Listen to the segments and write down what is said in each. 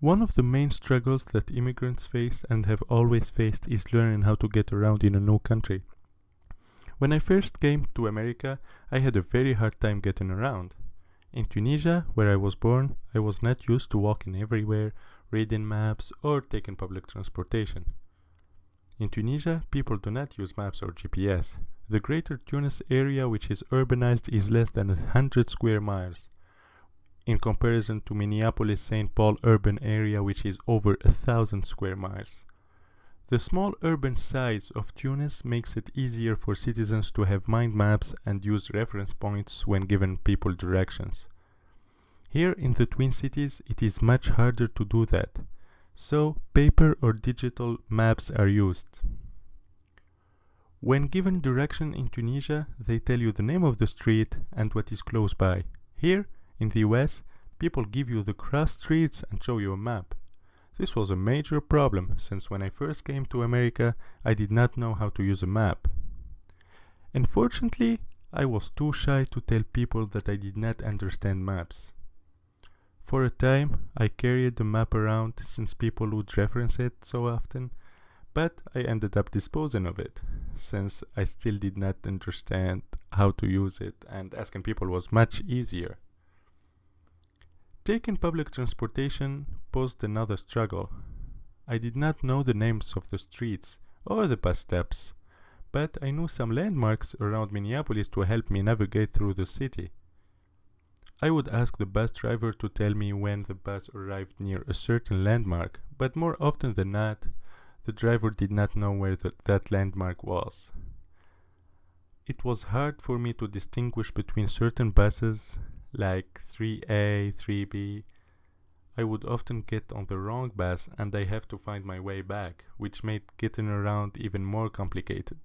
One of the main struggles that immigrants face and have always faced is learning how to get around in a new country. When I first came to America, I had a very hard time getting around. In Tunisia, where I was born, I was not used to walking everywhere, reading maps, or taking public transportation. In Tunisia, people do not use maps or GPS. The greater Tunis area, which is urbanized, is less than 100 square miles in comparison to Minneapolis St. Paul urban area which is over a thousand square miles. The small urban size of Tunis makes it easier for citizens to have mind maps and use reference points when given people directions. Here in the Twin Cities it is much harder to do that, so paper or digital maps are used. When given direction in Tunisia, they tell you the name of the street and what is close by. Here, in the US, people give you the cross streets and show you a map. This was a major problem since when I first came to America I did not know how to use a map. Unfortunately, I was too shy to tell people that I did not understand maps. For a time, I carried the map around since people would reference it so often, but I ended up disposing of it, since I still did not understand how to use it and asking people was much easier. Taking public transportation posed another struggle. I did not know the names of the streets or the bus stops, but I knew some landmarks around Minneapolis to help me navigate through the city. I would ask the bus driver to tell me when the bus arrived near a certain landmark, but more often than not, the driver did not know where the, that landmark was. It was hard for me to distinguish between certain buses like 3A, 3B, I would often get on the wrong bus and I have to find my way back, which made getting around even more complicated.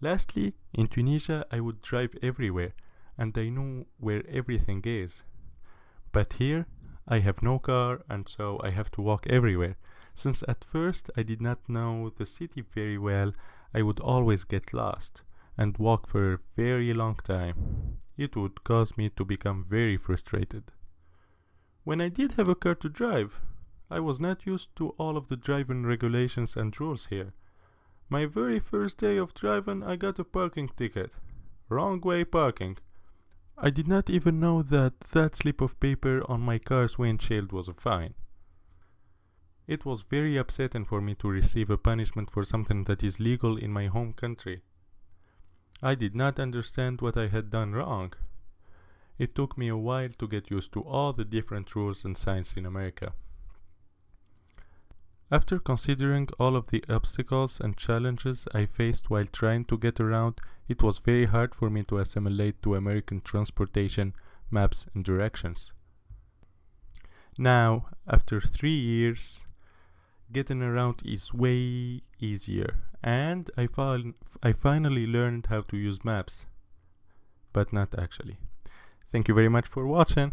Lastly, in Tunisia I would drive everywhere and I knew where everything is. But here I have no car and so I have to walk everywhere. Since at first I did not know the city very well, I would always get lost and walk for a very long time it would cause me to become very frustrated. When I did have a car to drive, I was not used to all of the driving regulations and rules here. My very first day of driving I got a parking ticket. Wrong way parking. I did not even know that that slip of paper on my car's windshield was a fine. It was very upsetting for me to receive a punishment for something that is legal in my home country. I did not understand what I had done wrong. It took me a while to get used to all the different rules and signs in America. After considering all of the obstacles and challenges I faced while trying to get around, it was very hard for me to assimilate to American transportation, maps and directions. Now, after three years, getting around is way easier and I, I finally learned how to use maps but not actually. Thank you very much for watching